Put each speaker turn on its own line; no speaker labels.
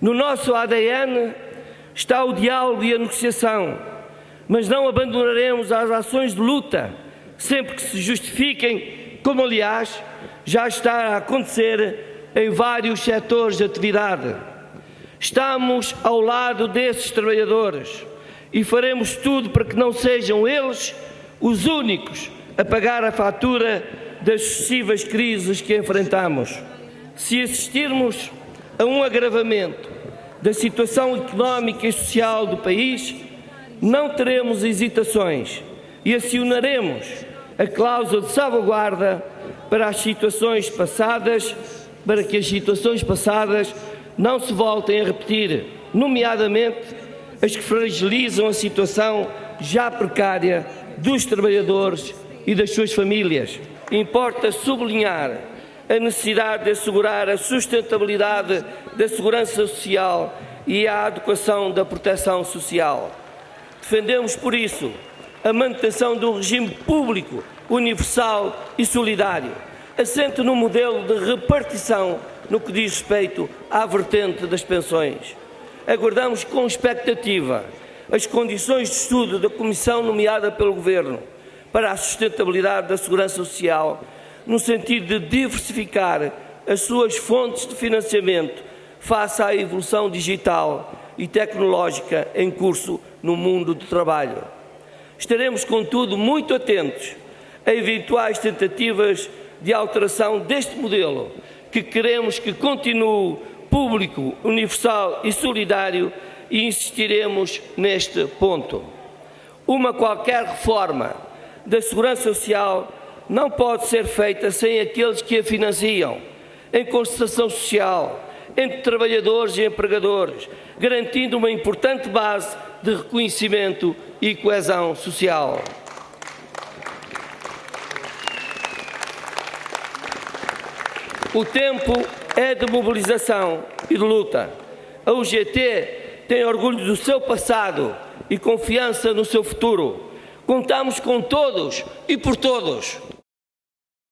No nosso ADN está o diálogo e a negociação, mas não abandonaremos as ações de luta sempre que se justifiquem, como aliás já está a acontecer em vários setores de atividade. Estamos ao lado desses trabalhadores e faremos tudo para que não sejam eles os únicos a pagar a fatura das sucessivas crises que enfrentamos. Se assistirmos a um agravamento da situação económica e social do país, não teremos hesitações e acionaremos a cláusula de salvaguarda para as situações passadas, para que as situações passadas não se voltem a repetir, nomeadamente as que fragilizam a situação já precária dos trabalhadores e das suas famílias. Importa sublinhar a necessidade de assegurar a sustentabilidade da segurança social e a adequação da proteção social. Defendemos, por isso, a manutenção do regime público, universal e solidário, assente no modelo de repartição no que diz respeito à vertente das pensões. Aguardamos com expectativa as condições de estudo da comissão nomeada pelo Governo para a sustentabilidade da segurança social, no sentido de diversificar as suas fontes de financiamento face à evolução digital e tecnológica em curso no mundo do trabalho. Estaremos, contudo, muito atentos a eventuais tentativas de alteração deste modelo, que queremos que continue público, universal e solidário e insistiremos neste ponto. Uma qualquer reforma da segurança social não pode ser feita sem aqueles que a financiam, em concertação social, entre trabalhadores e empregadores, garantindo uma importante base de reconhecimento e coesão social. O tempo é de mobilização e de luta. A UGT tem orgulho do seu passado e confiança no seu futuro. Contamos com todos e por todos.